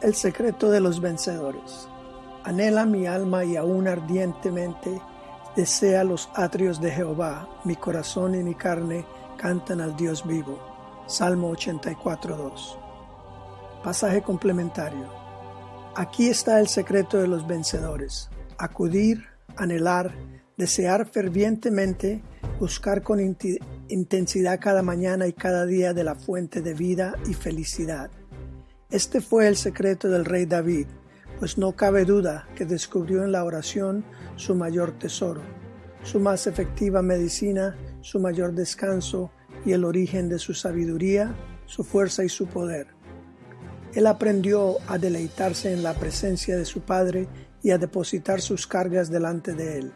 El secreto de los vencedores. Anhela mi alma y aún ardientemente desea los atrios de Jehová. Mi corazón y mi carne cantan al Dios vivo. Salmo 84.2. Pasaje complementario. Aquí está el secreto de los vencedores. Acudir, anhelar, desear fervientemente, buscar con intensidad cada mañana y cada día de la fuente de vida y felicidad este fue el secreto del rey David, pues no cabe duda que descubrió en la oración su mayor tesoro, su más efectiva medicina, su mayor descanso y el origen de su sabiduría, su fuerza y su poder. Él aprendió a deleitarse en la presencia de su Padre y a depositar sus cargas delante de Él,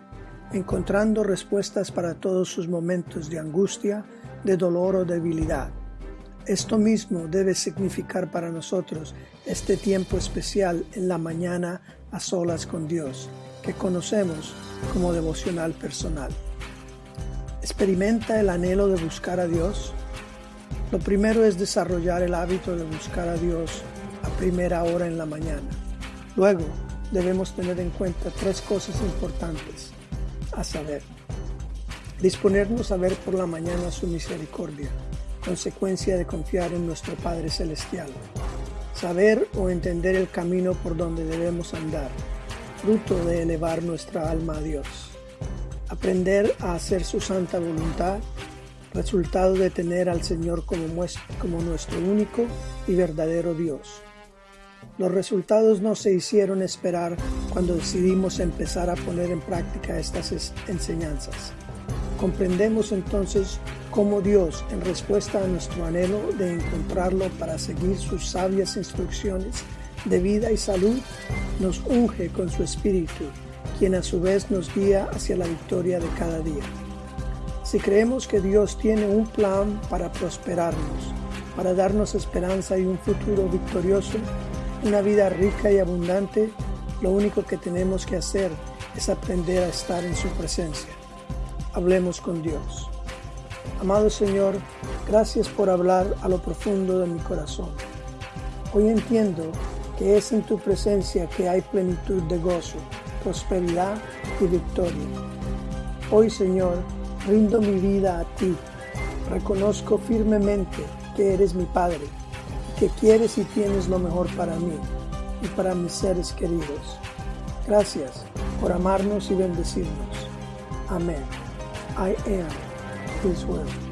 encontrando respuestas para todos sus momentos de angustia, de dolor o debilidad. Esto mismo debe significar para nosotros este tiempo especial en la mañana a solas con Dios, que conocemos como devocional personal. ¿Experimenta el anhelo de buscar a Dios? Lo primero es desarrollar el hábito de buscar a Dios a primera hora en la mañana. Luego debemos tener en cuenta tres cosas importantes, a saber, disponernos a ver por la mañana su misericordia consecuencia de confiar en nuestro Padre Celestial. Saber o entender el camino por donde debemos andar, fruto de elevar nuestra alma a Dios. Aprender a hacer su santa voluntad, resultado de tener al Señor como, nuestro único y verdadero Dios. Los resultados no se hicieron esperar cuando decidimos empezar a poner en práctica estas enseñanzas. Comprendemos entonces cómo Dios, en respuesta a nuestro anhelo de encontrarlo para seguir sus sabias instrucciones de vida y salud, nos unge con su Espíritu, quien a su vez nos guía hacia la victoria de cada día. Si creemos que Dios tiene un plan para prosperarnos, para darnos esperanza y un futuro victorioso, una vida rica y abundante, lo único que tenemos que hacer es aprender a estar en su presencia. Hablemos con Dios. Amado Señor, gracias por hablar a lo profundo de mi corazón. Hoy entiendo que es en tu presencia que hay plenitud de gozo, prosperidad y victoria. Hoy, Señor, rindo mi vida a ti. Reconozco firmemente que eres mi Padre, que quieres y tienes lo mejor para mí y para mis seres queridos. Gracias por amarnos y bendecirnos. Amén. I am His Word.